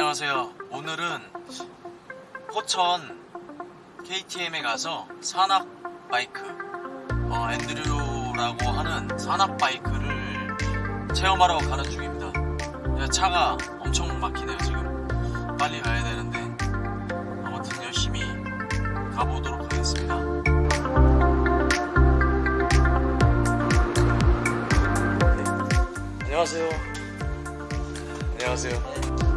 안녕하세요. 오늘은 포천 KTM에 가서 산악 바이크, 어, 앤드류라고 하는 산악 바이크를 체험하러 가는 중입니다. 야, 차가 엄청 막히네요, 지금. 빨리 가야 되는데. 아무튼 열심히 가보도록 하겠습니다. 안녕하세요. 안녕하세요.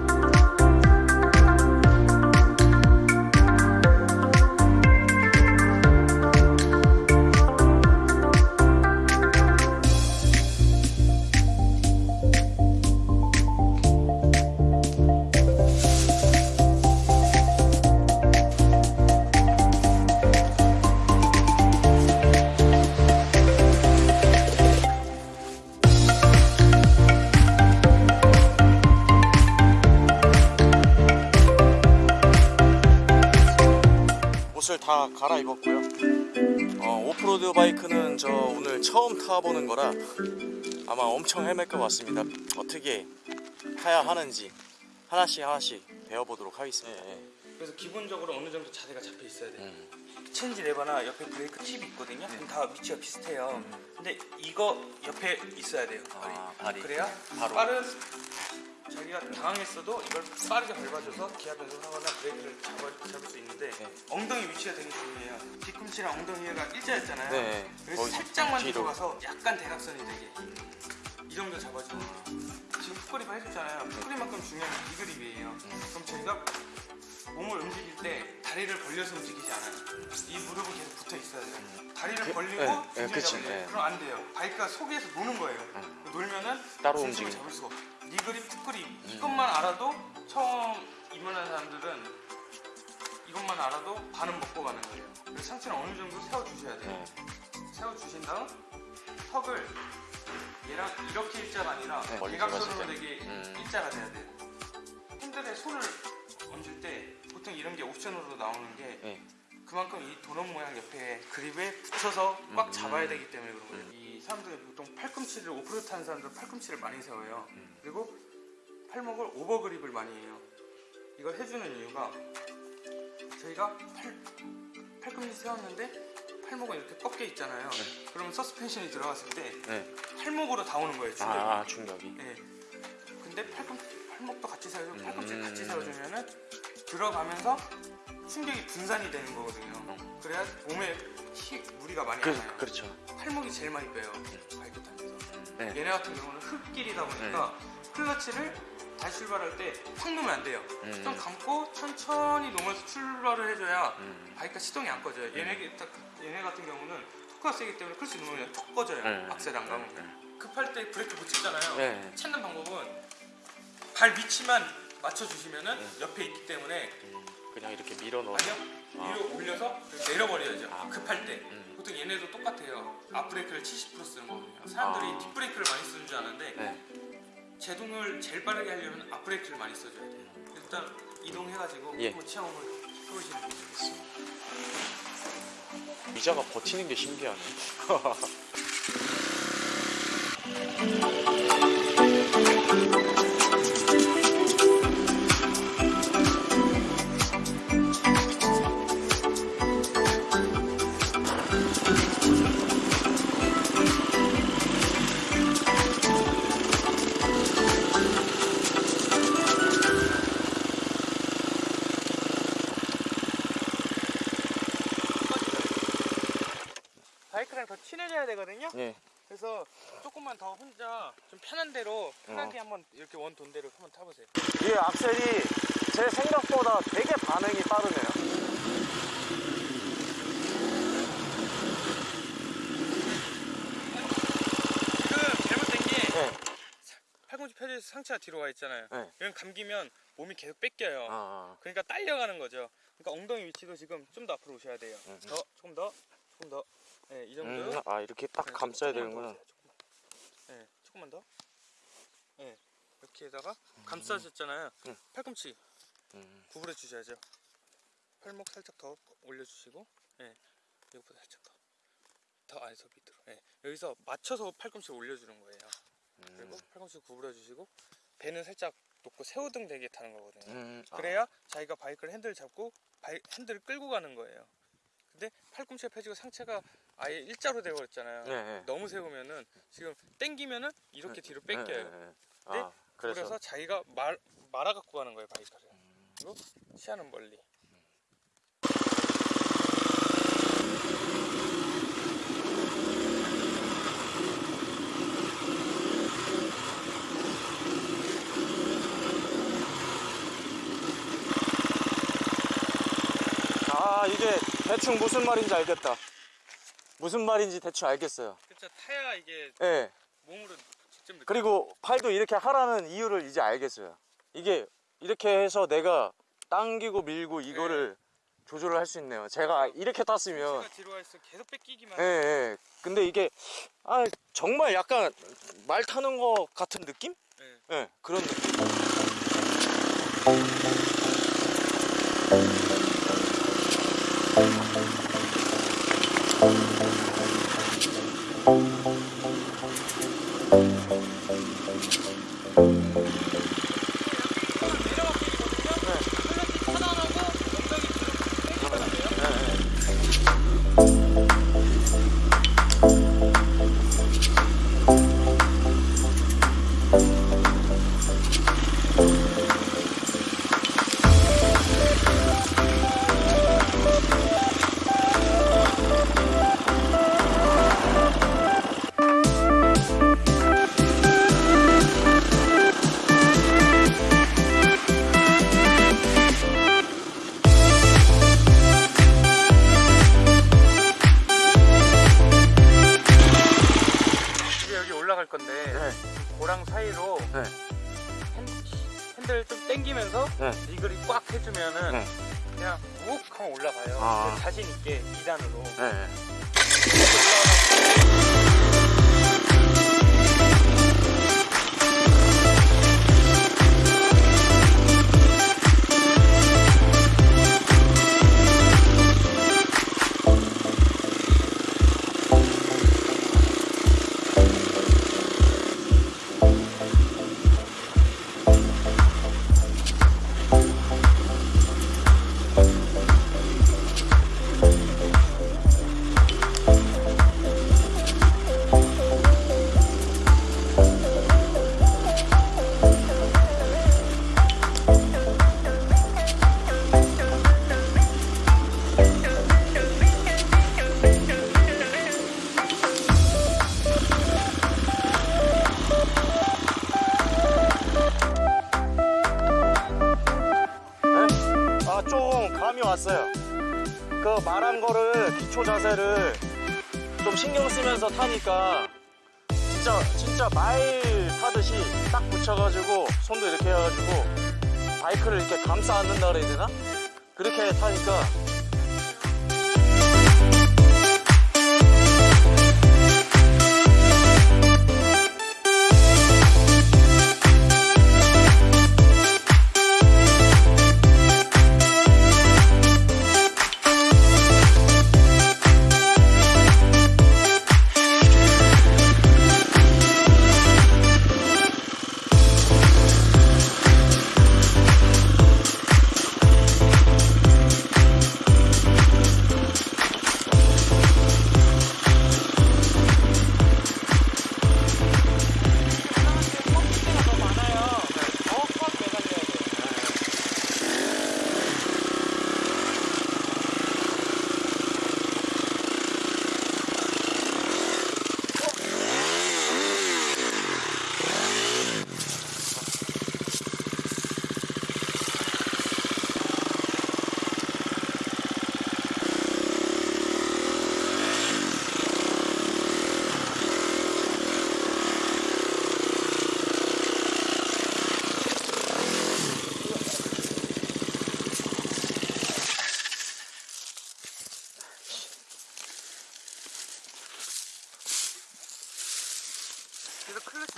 갈아입었고요. 어, 오프로드 바이크는 저 오늘 처음 타보는 거라 아마 엄청 헤맬 것 같습니다. 어떻게 타야 하는지 하나씩 하나씩 배워보도록 하겠습니다. 그래서 기본적으로 어느 정도 자세가 잡혀 있어야 돼. 음. 체인지 레버나 옆에 브레이크 팁이 있거든요. 그럼 다 위치가 비슷해요. 근데 이거 옆에 있어야 돼요. 발이. 아, 발이. 그래야 바로. 빠른 자기가 당황했어도 이걸 빠르게 밟아줘서 기아 변속하거나 브레이크를 잡아, 잡을 수 있는데 네. 엉덩이 위치가 되게 중요해요. 뒤꿈치랑 엉덩이가 일자였잖아요. 네. 그래서 살짝만 뒤로. 들어가서 약간 대각선이 되게 이 정도 잡아주면. 지금 풋그립 해줬잖아요. 풋그립만큼 중요한 게 이그립이에요. 음. 그럼 저희가 몸을 움직일 때 다리를 벌려서 움직이지 않아요. 이 무릎은 계속 붙어 있어야 돼요. 다리를 그- 벌리고 네, 네, 그치. 네. 그럼 안 돼요. 바이크가 속에서 노는 거예요. 놀면은 따로 움직이는. 잡을 수가 없어. knee grip, foot grip 이것만 알아도 처음 입문한 사람들은 이것만 알아도 반은 먹고 가는 거예요. 그래서 상체는 어느 정도 세워주셔야 돼요. 네. 세워주신 다음 턱을 얘랑 이렇게 일자가 아니라 네, 대각선으로. 되게 음. 일자가 돼야 돼요. 핸들에 손을 얹을 때 보통 이런 게 옵션으로 나오는 게 네. 그만큼 이 도넛 모양 옆에 그립에 붙여서 꽉 음. 잡아야 되기 때문에 그런 거예요. 이 사람들이 보통 팔꿈치를 오프로드 타는 사람들은 팔꿈치를 많이 세워요. 음. 그리고 팔목을 오버 그립을 많이 해요. 이걸 해주는 이유가 저희가 팔, 팔꿈치 세웠는데 팔목은 이렇게 꺾여 있잖아요. 그러면 서스펜션이 들어갔을 때 네. 팔목으로 다 오는 거예요. 충격이. 아, 충격이. 네. 근데 팔꿈, 팔목도 같이 세워주고 음. 팔꿈치를 같이 세워주면 은 들어가면서 충격이 분산이 되는 거거든요. 그래야 몸에 히, 무리가 많이 그, 안. 그렇죠. 팔목이 제일 많이 빼요. 바이크 타면서. 네. 얘네 같은 경우는 흙길이다 보니까 클러치를 다시 출발할 때 확 놓으면 안 돼요. 음. 좀 감고 천천히 놓으면서 출발을 해줘야 음. 바이크가 시동이 안 꺼져요. 얘네, 딱- 얘네 같은 경우는 토크가 세기 때문에 클러치 놓으면 톡 꺼져요. 네. 악셀 안 가면. 네. 급할 때 브레이크 못 찍잖아요. 네. 찾는 방법은 발 위치만 맞춰주시면은 네. 옆에 있기 때문에 음, 그냥 이렇게 밀어 넣어. 아니요 위로 올려서 내려버려야죠 아. 급할 때 음. 보통 얘네도 똑같아요 앞브레이크를 70% 쓰는 거거든요 사람들이 아. 뒷브레이크를 많이 쓰는 줄 아는데 네. 제동을 제일 빠르게 하려면 앞브레이크를 많이 써줘야 돼요 일단 이동해가지고 예. 체험을 해보시는 거죠 의자가 버티는 게 신기하네. 바이크랑 더 친해져야 되거든요 네. 그래서 조금만 더 혼자 좀 편한 대로 편하게 한번 이렇게 원 돈대로 한번 타보세요 이 악셀이 제 생각보다 되게 반응이 빠르네요. 지금 잘못된 게 네. 팔꿈치 펴져서 상체가 뒤로 와 있잖아요 네. 이건 감기면 몸이 계속 뺏겨요 아, 그러니까 딸려가는 거죠. 그러니까 엉덩이 위치도 지금 좀 더 앞으로 오셔야 돼요. 음. 더, 조금 더, 조금 더. 네, 이 정도. 음, 아 이렇게 딱 네, 감싸야 되는구나. 네, 조금만 더. 네, 이렇게다가 감싸셨잖아요. 음. 팔꿈치 음, 구부려 주셔야죠. 팔목 살짝 더 올려주시고, 네, 이것보다 살짝 더. 더 안에서 밑으로. 네, 여기서 맞춰서 팔꿈치 올려주는 거예요. 그리고 음, 팔꿈치 구부려 주시고, 배는 살짝 넣고 새우등 되게 타는 거거든요. 음, 아. 그래야 자기가 바이크를 핸들 잡고 바이, 핸들을 끌고 가는 거예요. 근데 팔꿈치가 펴지고 상체가 아예 일자로 되어버렸잖아요. 네, 네. 너무 세우면은 지금 땡기면은 이렇게 뒤로 네, 뺏겨요. 네, 네. 네? 아, 그래서, 그래서 자기가 말 말아 갖고 가는 거예요 바이크를. 그리고 시야는 멀리. 아 이게 대충 무슨 말인지 알겠다. 무슨 말인지 대충 알겠어요. 그쵸 타야 이게 예. 몸으로 직접. 그리고 팔도 이렇게 하라는 이유를 이제 알겠어요. 이게 이렇게 해서 내가 당기고 밀고 이거를 조절을 할 수 있네요. 제가 이렇게 땄으면 가 뒤로 가 있어 계속 뺏기기만. 예, 예. 근데 이게 아 정말 약간 말 타는 거 같은 느낌? 네. 예, 그런 느낌. 이 네. 리글이 꽉 해주면은 네. 그냥 욱 하면 올라가요. 아. 자신 있게 2단으로. 그 말한 거를 기초 자세를 좀 신경 쓰면서 타니까 진짜 진짜 말 타듯이 딱 붙여가지고 손도 이렇게 해가지고 바이크를 이렇게 감싸 안는다 그래야 되나? 그렇게 타니까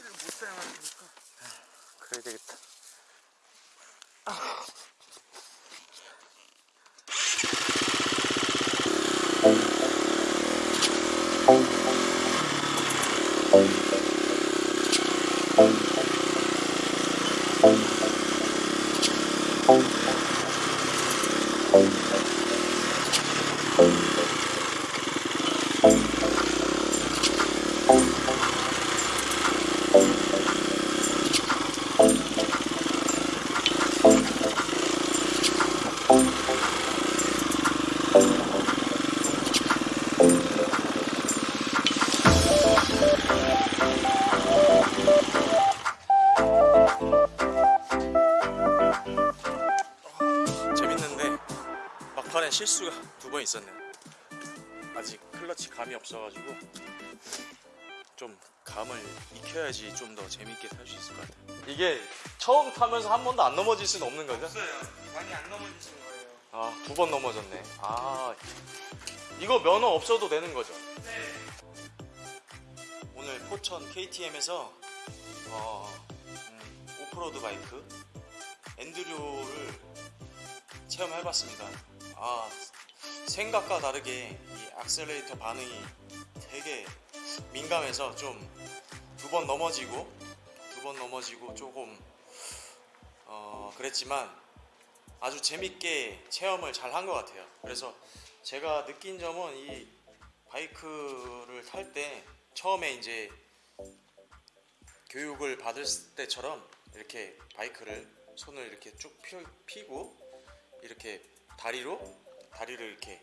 카메라를 못 사용하니까 그래야 되겠다 아. 실수가 두 번 있었네요. 아직 클러치 감이 없어가지고 좀 감을 익혀야지 좀 더 재밌게 탈 수 있을 것 같아요. 이게 처음 타면서 한 번도 안 넘어질 수는 없는 거죠? 없어요. 많이 안 넘어지신 거예요. 아, 두 번 넘어졌네. 아, 이거 면허 없어도 되는 거죠? 네. 오늘 포천 KTM에서 어, 음, 오프로드 바이크 엔드로를 체험해봤습니다. 아, 생각과 다르게 이 악셀레이터 반응이 되게 민감해서 좀 두 번 넘어지고 두 번 넘어지고 조금 어, 그랬지만 아주 재밌게 체험을 잘 한 것 같아요. 그래서 제가 느낀 점은 이 바이크를 탈 때 처음에 이제 교육을 받을 때처럼 이렇게 바이크를 손을 이렇게 쭉 펴- 펴고 이렇게 다리로 다리를 이렇게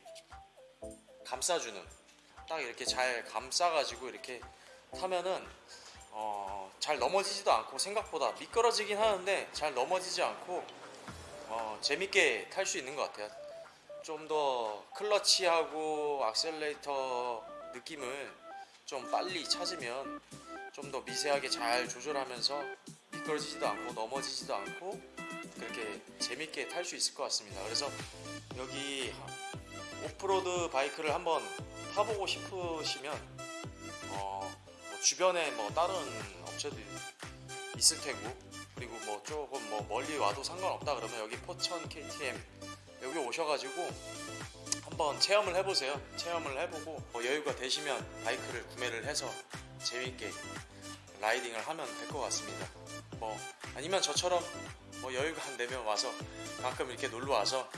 감싸주는 딱 이렇게 잘 감싸가지고 이렇게 타면은 어, 잘 넘어지지도 않고 생각보다 미끄러지긴 하는데 잘 넘어지지 않고 어, 재밌게 탈 수 있는 것 같아요. 좀 더 클러치하고 악셀레이터 느낌을 좀 빨리 찾으면 좀 더 미세하게 잘 조절하면서 미끄러지지도 않고 넘어지지도 않고 그렇게 재밌게 탈 수 있을 것 같습니다. 그래서 여기 오프로드 바이크를 한번 타보고 싶으시면 어, 뭐 주변에 뭐 다른 업체도 있을 테고 그리고 뭐 조금 뭐 멀리 와도 상관없다 그러면 여기 포천 KTM 여기 오셔가지고 한번 체험을 해보세요. 체험을 해보고 뭐 여유가 되시면 바이크를 구매를 해서 재밌게 라이딩을 하면 될 것 같습니다. 뭐 아니면 저처럼 뭐 여유가 안 되면 와서 가끔 이렇게 놀러 와서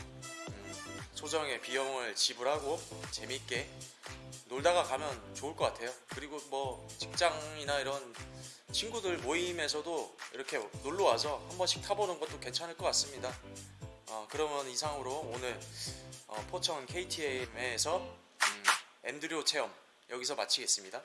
음, 소정의 비용을 지불하고 재밌게 놀다가 가면 좋을 것 같아요. 그리고 뭐 직장이나 이런 친구들 모임에서도 이렇게 놀러 와서 한 번씩 타보는 것도 괜찮을 것 같습니다. 어, 그러면 이상으로 오늘 어, 포천 KTM에서 음, 엔드료 체험 여기서 마치겠습니다.